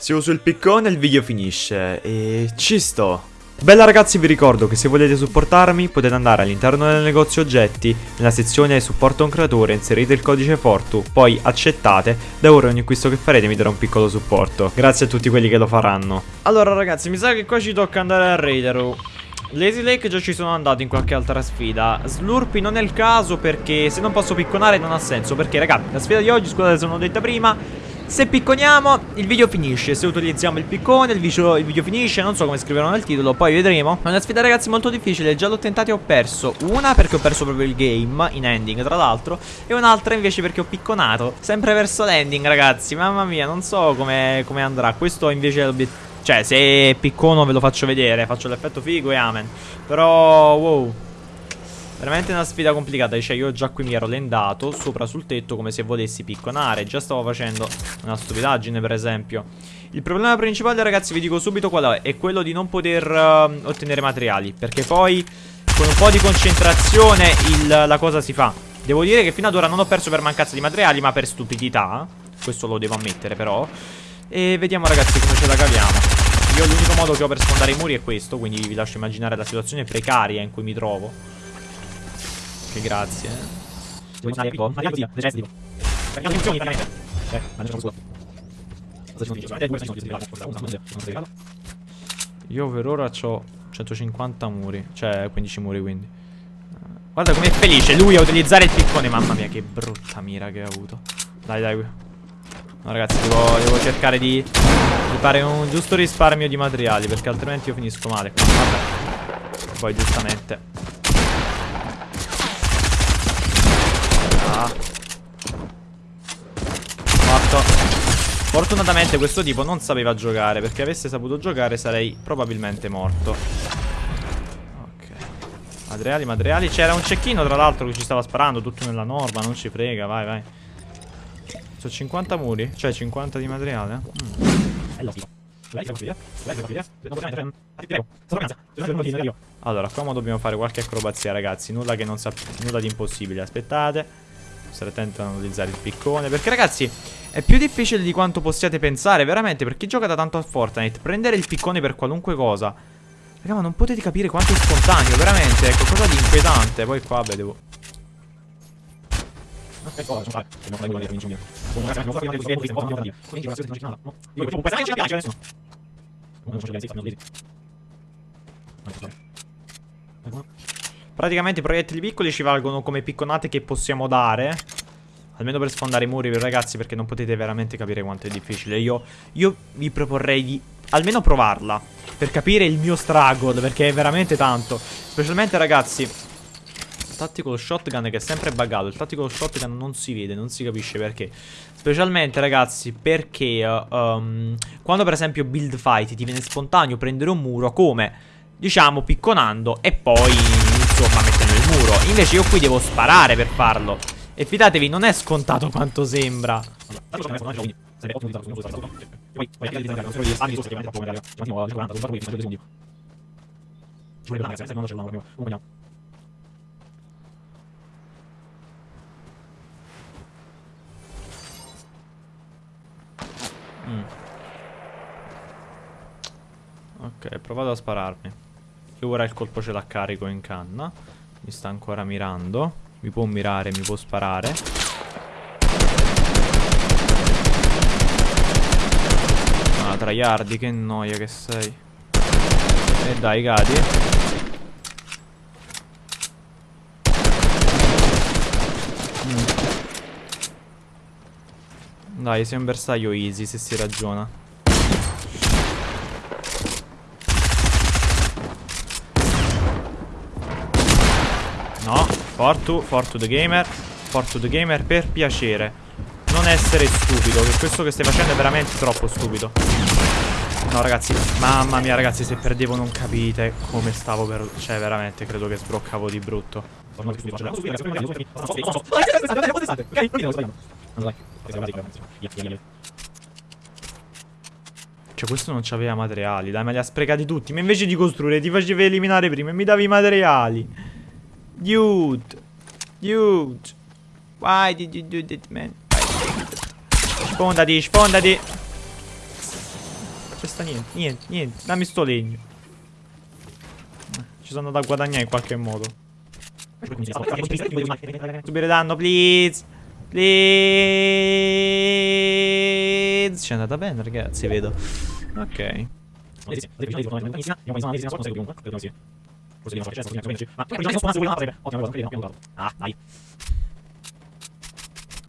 Se uso il piccone il video finisce e ci sto. Bella ragazzi vi ricordo che se volete supportarmi potete andare all'interno del negozio oggetti, nella sezione supporto un creatore, inserite il codice Fortu, poi accettate, da ora ogni acquisto che farete mi darà un piccolo supporto. Grazie a tutti quelli che lo faranno. Allora ragazzi mi sa che qua ci tocca andare a Raideru. Lazy Lake già ci sono andato in qualche altra sfida Slurpy non è il caso perché se non posso picconare non ha senso Perché ragazzi la sfida di oggi scusate se non l'ho detta prima se picconiamo il video finisce. Se utilizziamo il piccone il video, il video finisce. Non so come scriverò nel titolo Poi vedremo. È una sfida ragazzi molto difficile. Già l'ho tentata e ho perso Una perché ho perso proprio il game In ending tra l'altro. E un'altra invece perché ho picconato. Sempre verso l'ending ragazzi. Mamma mia non so come, come andrà. Questo invece è l'obiettivo cioè, se piccono ve lo faccio vedere, faccio l'effetto figo e amen. Però, wow. Veramente una sfida complicata, cioè io già qui mi ero lendato sopra sul tetto come se volessi picconare Già stavo facendo una stupidaggine per esempio. Il problema principale ragazzi vi dico subito qual è È quello di non poter uh, ottenere materiali Perché poi con un po' di concentrazione il, la cosa si fa. Devo dire che fino ad ora non ho perso per mancanza di materiali ma per stupidità Questo lo devo ammettere però. E vediamo ragazzi come ce la caviamo. Io l'unico modo che ho per sfondare i muri è questo Quindi vi lascio immaginare la situazione precaria in cui mi trovo Che grazie Io per ora ho 150 muri Cioè 15 muri quindi Guarda com'è felice lui a utilizzare il piccone Mamma mia che brutta mira che ha avuto Dai dai No ragazzi devo, devo cercare di, di, fare un giusto risparmio di materiali Perché altrimenti io finisco male Vabbè Poi giustamente ah. Morto Fortunatamente questo tipo non sapeva giocare Perché avesse saputo giocare sarei probabilmente morto Ok Materiali, materiali C'era un cecchino tra l'altro che ci stava sparando Tutto nella norma, non ci frega, vai vai sono 50 muri? Cioè 50 di materiale? Mm. Allora, qua dobbiamo fare qualche acrobazia, ragazzi. Nulla che non sappia. Nulla di impossibile. Aspettate. Stare attento a non utilizzare il piccone. Perché, ragazzi, è più difficile di quanto possiate pensare. Veramente, per chi gioca da tanto a Fortnite, prendere il piccone per qualunque cosa. Raga, ma non potete capire quanto è spontaneo. Veramente, è qualcosa di inquietante. Poi qua, beh, devo. Praticamente i proiettili piccoli ci valgono come picconate che possiamo dare Almeno per sfondare i muri ragazzi perché non potete veramente capire quanto è difficile. Io, io vi proporrei di almeno provarla Per capire il mio struggle perché è veramente tanto. Specialmente ragazzi Tactical shotgun che è sempre buggato Il tactical shotgun non si vede, non si capisce perché. Specialmente ragazzi perché um, Quando per esempio build fight ti viene spontaneo prendere un muro Come diciamo picconando e poi insomma mettendo il muro. Invece io qui devo sparare per farlo E fidatevi non è scontato quanto sembra Mm. Ok, provato a spararmi. E ora il colpo ce l'ha carico in canna. Mi sta ancora mirando. Mi può mirare, mi può sparare. Ah, traiardi, che noia che sei. E dai, cadi. Mm. Dai, sei un bersaglio easy se si ragiona. No, Fortu, Fortu the gamer Fortu the gamer per piacere. Non essere stupido Che questo che stai facendo è veramente troppo stupido. No ragazzi, mamma mia ragazzi Se perdevo non capite come stavo per... Cioè veramente credo che sbroccavo di brutto. Cioè questo non c'aveva materiali Dai ma li ha sprecati tutti Ma invece di costruire ti facevi eliminare prima E mi davi i materiali Dude Dude Why did you do that man Sfondati Sfondati c'è sta niente, niente, niente. Dammi sto legno. Ci sono andato a guadagnare in qualche modo. Subire danno, please. Please. Ci è andata bene, ragazzi, vedo. Ok.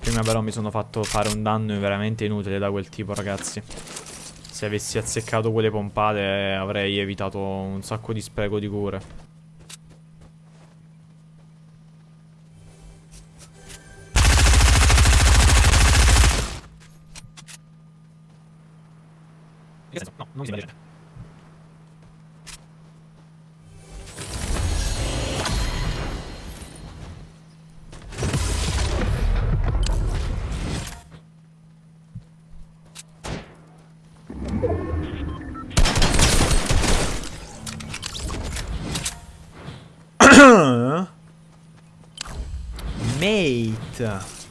Prima però mi sono fatto fare un danno veramente inutile da quel tipo, ragazzi. Se avessi azzeccato quelle pompate avrei evitato un sacco di spreco di cure. No, non mi sembra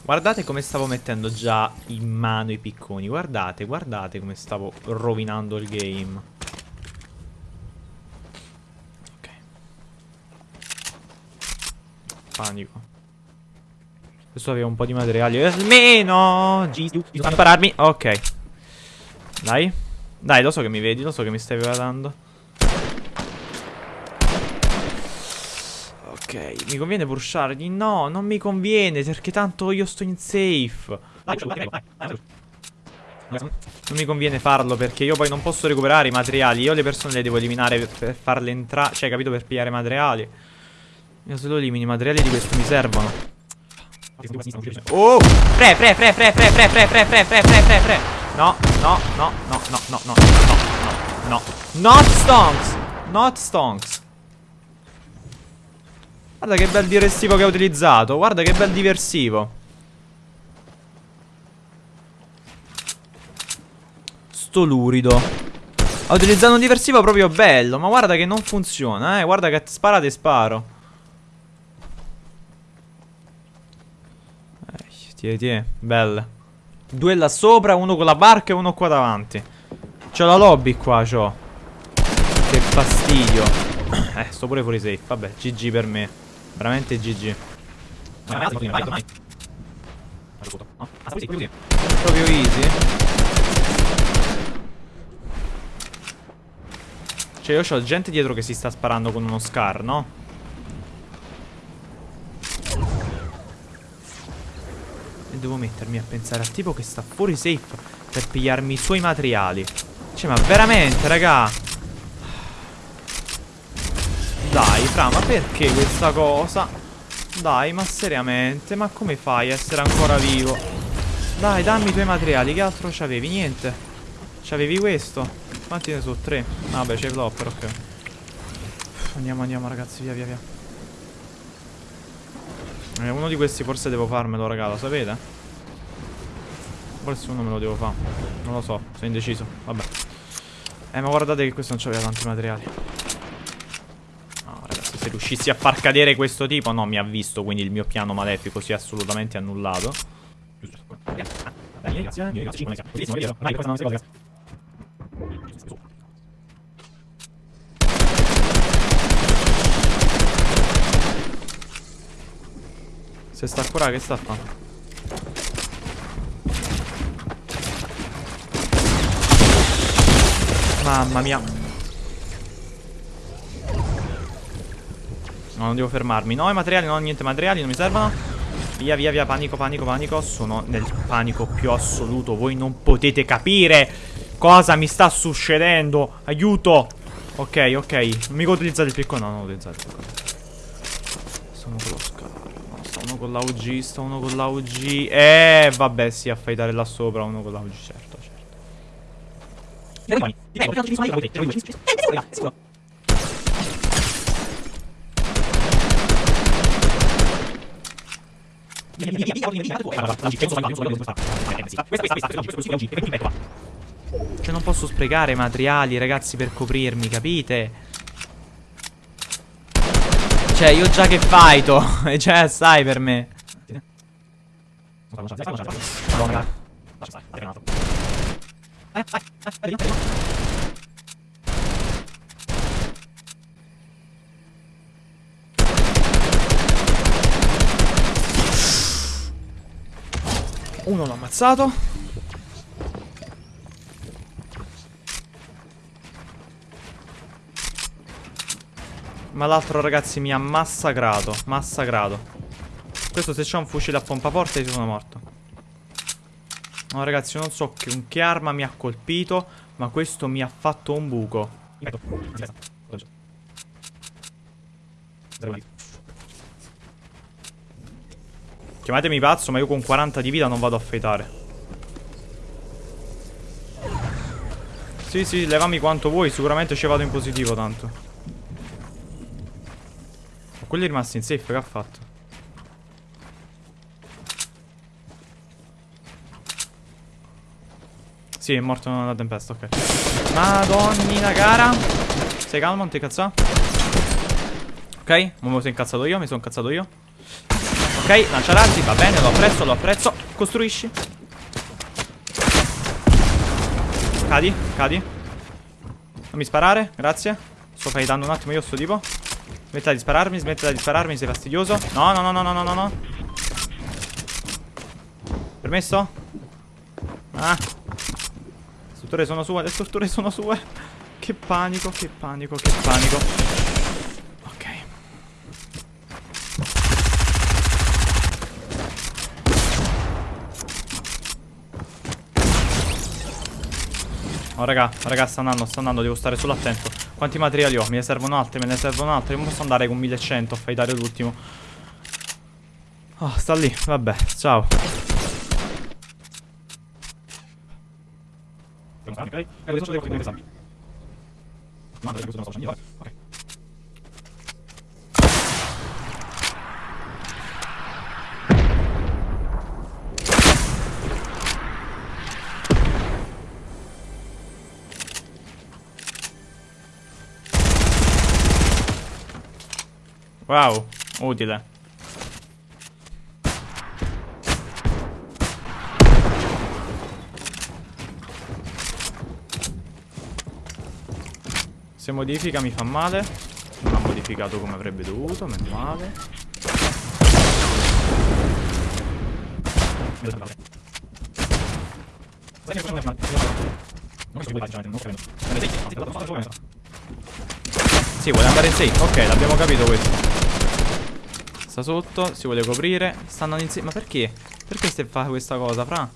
Guardate come stavo mettendo già in mano i picconi. Guardate, guardate come stavo rovinando il game. Ok. Panico. Questo aveva un po' di materiali. Almeno Non pararmi. Ok. Dai. Dai, lo so che mi vedi, lo so che mi stai guardando Ok, mi conviene pushargli? No, non mi conviene perché tanto io sto in safe. Non mi conviene farlo perché io poi non posso recuperare i materiali. Io le persone le devo eliminare per farle entrare. Cioè, capito? Per pigliare materiali. Io se lo elimini i materiali di questo mi servono. Oh! Fre, fre, fre, fre, fre, fre, fre, fre, fre, fre, fre, fre, fre. No, no, no, no, no, no, no, no, no, no. Not stonks! Not stonks. Guarda che bel diversivo che ha utilizzato. Guarda che bel diversivo. Sto lurido. Ha utilizzato un diversivo proprio bello. Ma guarda che non funziona, eh. Guarda che sparate e sparo. Tieni, tieni. Belle. Due là sopra, uno con la barca e uno qua davanti. C'ho la lobby qua, c'ho. Che fastidio. Eh, sto pure fuori safe. Vabbè, GG per me. Veramente GG. Proprio easy. Cioè io ho gente dietro che si sta sparando con uno scar, no? E devo mettermi a pensare al tipo che sta fuori safe per pigliarmi i suoi materiali. Cioè ma veramente raga dai, Fra, ma perché questa cosa? Dai, ma seriamente? Ma come fai a essere ancora vivo? Dai, dammi i tuoi materiali. Che altro c'avevi? Niente. C'avevi questo? Quanti ne so? Tre. Ah, vabbè, c'è il lopper, ok. Andiamo, andiamo, ragazzi, via, via, via. Eh, uno di questi forse devo farmelo, raga, lo sapete? Forse uno me lo devo fare. Non lo so, sono indeciso. Vabbè. Eh, ma guardate che questo non c'aveva tanti materiali se riuscissi a far cadere questo tipo No, mi ha visto, quindi il mio piano malefico si è assolutamente annullato Se sta ancora che sta a fare? Mamma mia No, non devo fermarmi. No, i materiali, no, niente materiali, non mi servono. Via, via, via, panico, panico, panico. Sono nel panico più assoluto. Voi non potete capire cosa mi sta succedendo. Aiuto. Ok, ok. Non mica utilizzate il piccolo. No, non utilizzate il piccolo. Sta uno con lo scar. No, sta uno con l'AUG, sta uno con l'AUG. Eh, vabbè, sì, a fightare là sopra. Uno con l'AUG, certo, certo. Cioè non posso sprecare materiali ragazzi per coprirmi, capite? Cioè io già che fighto E cioè assai per me Madonna Uno l'ho ammazzato. Ma l'altro ragazzi mi ha massacrato. Massacrato. Questo se c'è un fucile a pompa forte io sono morto. No ragazzi, non so che, che arma mi ha colpito, ma questo mi ha fatto un buco. Chiamatemi pazzo, ma io con 40 di vita non vado a fetare. Sì, sì, levami quanto vuoi, sicuramente ci vado in positivo tanto. Ma quello è rimasto in safe, che ha fatto? Sì, è morto nella tempesta, ok. Madonnina cara. Sei calmo, non ti cazza? Ok, mi sono incazzato io, mi sono incazzato io. Ok, lancia razzi, va bene, lo apprezzo, lo apprezzo. Costruisci. Cadi, cadi. Non mi sparare, grazie. Sto fightando un attimo io sto tipo. Smettila di spararmi, smettila di spararmi, sei fastidioso. No, no, no, no, no, no, no. Permesso? Ah. Le strutture sono sue, le strutture sono sue. Che panico, che panico, che panico. Oh raga, raga sta andando, sta andando, devo stare solo attento Quanti materiali ho? Me ne servono altri, me ne servono altri non posso andare con 1100 a fightare l'ultimo Oh, sta lì, vabbè, ciao Ok, Wow, utile. Se modifica mi fa male. Non ha modificato come avrebbe dovuto, meno male. Sì, vuole andare in safe. Ok, l'abbiamo capito questo. Sta sotto, si vuole coprire Sta andando insieme, ma perché? Perché stai fa questa cosa, fra?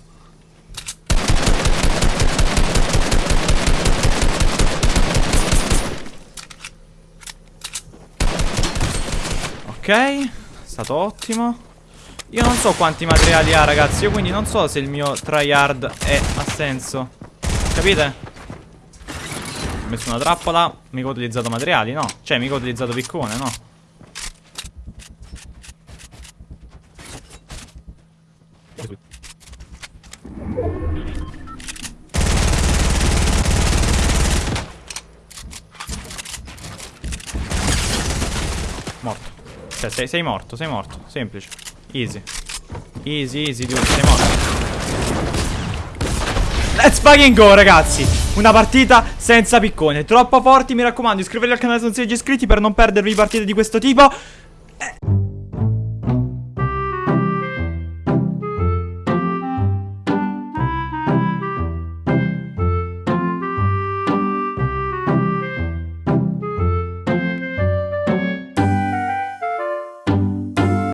Ok stato ottimo Io non so quanti materiali ha ragazzi Io quindi non so se il mio tryhard è, ha senso Capite? Ho messo una trappola Mica ho utilizzato materiali, no Cioè mica ho utilizzato piccone, no Morto. Cioè, sei, sei, morto, sei morto. Semplice. Easy. Easy, easy, dude, sei morto. Let's fucking go, ragazzi. Una partita senza piccone. Troppo forti, mi raccomando, iscrivetevi al canale se non siete iscritti per non perdervi partite di questo tipo. Eh.